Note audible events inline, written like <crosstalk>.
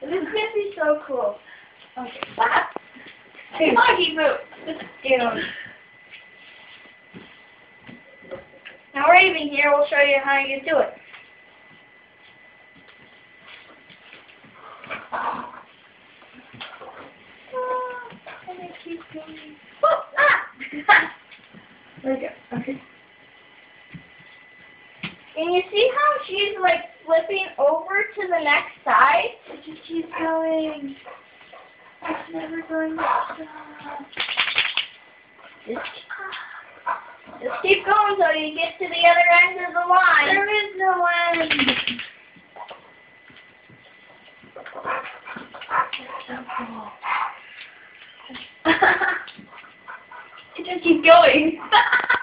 This is gonna be so cool. Okay, stop. Come move. Just get on. Now Raven here will show you how you do it. Oh, ah! there we go. Okay. And you see how she's like flipping over to the next side? Just keeps going. It's never going to stop. Just, just keep going until you get to the other end of the line. There is no end. It's so cool. it just keeps going. <laughs>